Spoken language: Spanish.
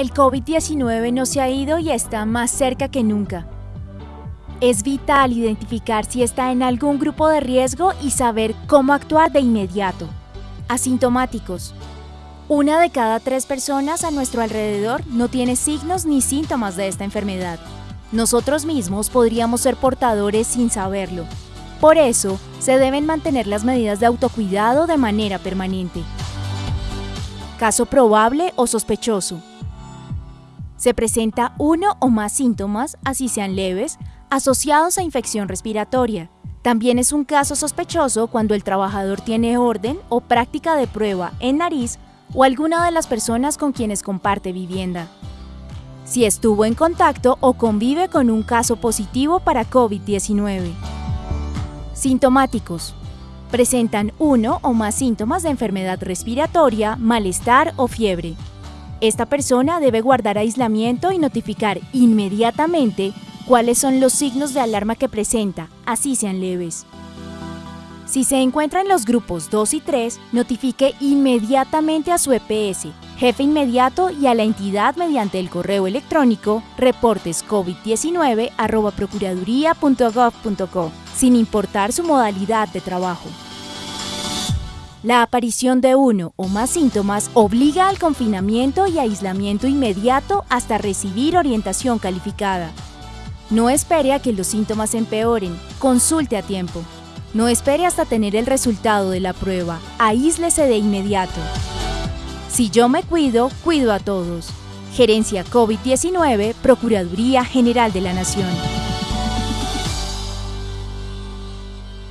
El COVID-19 no se ha ido y está más cerca que nunca. Es vital identificar si está en algún grupo de riesgo y saber cómo actuar de inmediato. Asintomáticos. Una de cada tres personas a nuestro alrededor no tiene signos ni síntomas de esta enfermedad. Nosotros mismos podríamos ser portadores sin saberlo. Por eso, se deben mantener las medidas de autocuidado de manera permanente. Caso probable o sospechoso. Se presenta uno o más síntomas, así sean leves, asociados a infección respiratoria. También es un caso sospechoso cuando el trabajador tiene orden o práctica de prueba en nariz o alguna de las personas con quienes comparte vivienda. Si estuvo en contacto o convive con un caso positivo para COVID-19. Sintomáticos. Presentan uno o más síntomas de enfermedad respiratoria, malestar o fiebre. Esta persona debe guardar aislamiento y notificar inmediatamente cuáles son los signos de alarma que presenta, así sean leves. Si se encuentra en los grupos 2 y 3, notifique inmediatamente a su EPS, jefe inmediato y a la entidad mediante el correo electrónico reportescovid19.procuraduría.gov.co, sin importar su modalidad de trabajo. La aparición de uno o más síntomas obliga al confinamiento y aislamiento inmediato hasta recibir orientación calificada. No espere a que los síntomas empeoren, consulte a tiempo. No espere hasta tener el resultado de la prueba, aíslese de inmediato. Si yo me cuido, cuido a todos. Gerencia COVID-19, Procuraduría General de la Nación.